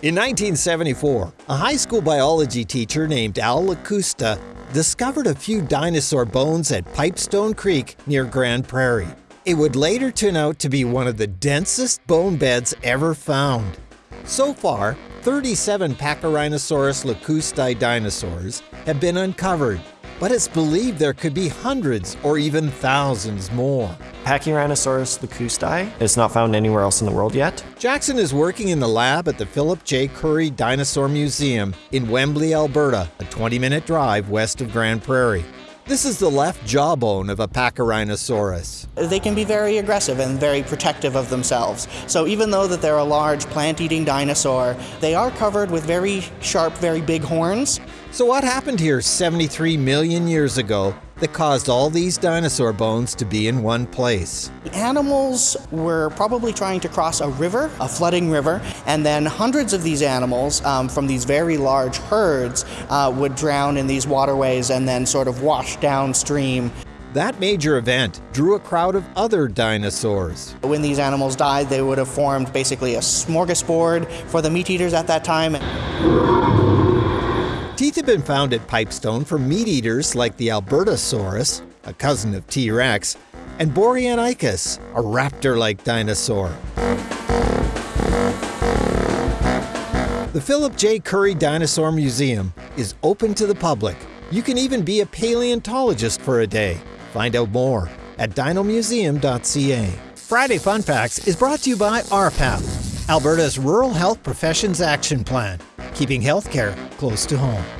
In 1974, a high school biology teacher named Al Lakusta discovered a few dinosaur bones at Pipestone Creek near Grande Prairie. It would later turn out to be one of the densest bone beds ever found. So far, 37 Pachyrhinosaurus lakustai dinosaurs have been uncovered, but it's believed there could be hundreds or even thousands more. Pachyrhinosaurus lakustai is not found anywhere else in the world yet. Jackson is working in the lab at the Philip J. Currie Dinosaur Museum in Wembley, Alberta, a 20 minute drive west of Grande Prairie. This is the left jawbone of a Pachyrhinosaurus. They can be very aggressive and very protective of themselves. So even though that they're a large plant-eating dinosaur, they are covered with very sharp, very big horns. So what happened here 73 million years ago that caused all these dinosaur bones to be in one place. Animals were probably trying to cross a river, a flooding river, and then hundreds of these animals um, from these very large herds uh, would drown in these waterways and then sort of wash downstream. That major event drew a crowd of other dinosaurs. When these animals died, they would have formed basically a smorgasbord for the meat eaters at that time. Been found at Pipestone for meat eaters like the Albertosaurus, a cousin of T. rex, and Boreonykus, a raptor like dinosaur. The Philip J. Currie Dinosaur Museum is open to the public. You can even be a paleontologist for a day. Find out more at dinomuseum.ca. Friday Fun Facts is brought to you by RPAP, Alberta's Rural Health Professions Action Plan, keeping healthcare close to home.